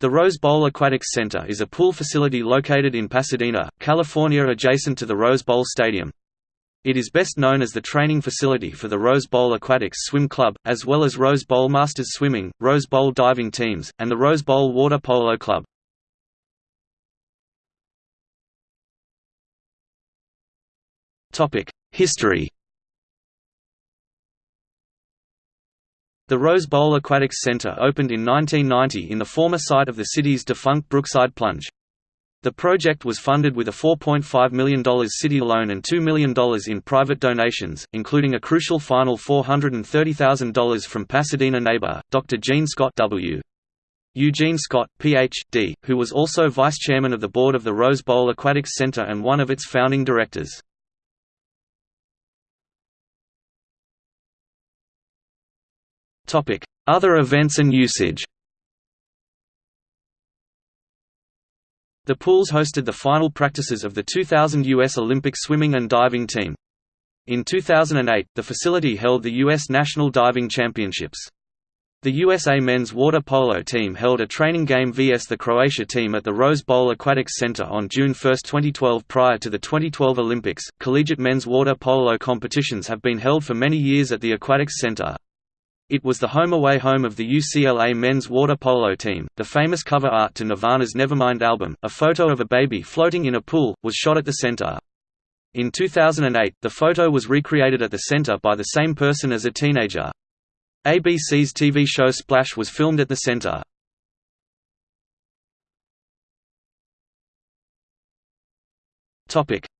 The Rose Bowl Aquatics Center is a pool facility located in Pasadena, California adjacent to the Rose Bowl Stadium. It is best known as the training facility for the Rose Bowl Aquatics Swim Club, as well as Rose Bowl Masters Swimming, Rose Bowl Diving Teams, and the Rose Bowl Water Polo Club. History The Rose Bowl Aquatics Center opened in 1990 in the former site of the city's defunct Brookside Plunge. The project was funded with a $4.5 million city loan and $2 million in private donations, including a crucial final $430,000 from Pasadena neighbor, Dr. Gene Scott W. Eugene Scott, Ph.D., who was also vice chairman of the board of the Rose Bowl Aquatics Center and one of its founding directors. Other events and usage The pools hosted the final practices of the 2000 U.S. Olympic swimming and diving team. In 2008, the facility held the U.S. National Diving Championships. The USA men's water polo team held a training game vs the Croatia team at the Rose Bowl Aquatics Center on June 1, 2012 prior to the 2012 Olympics. Collegiate men's water polo competitions have been held for many years at the Aquatics Center. It was the home-away home of the UCLA men's water polo team. The famous cover art to Nirvana's Nevermind album, a photo of a baby floating in a pool, was shot at the center. In 2008, the photo was recreated at the center by the same person as a teenager. ABC's TV show Splash was filmed at the center.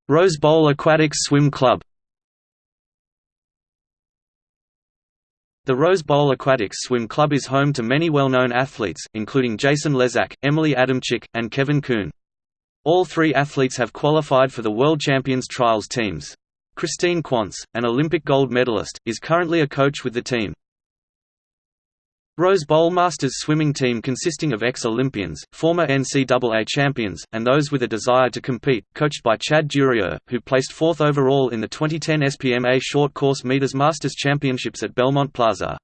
Rose Bowl Aquatics Swim Club The Rose Bowl Aquatics Swim Club is home to many well-known athletes, including Jason Lezak, Emily Adamczyk, and Kevin Kuhn. All three athletes have qualified for the World Champions Trials teams. Kristine Quance, an Olympic gold medalist, is currently a coach with the team. Rose Bowl Masters swimming team consisting of ex-Olympians, former NCAA champions, and those with a desire to compete, coached by Chad Durieux, who placed fourth overall in the 2010 SPMA Short Course Meters Masters Championships at Belmont Plaza.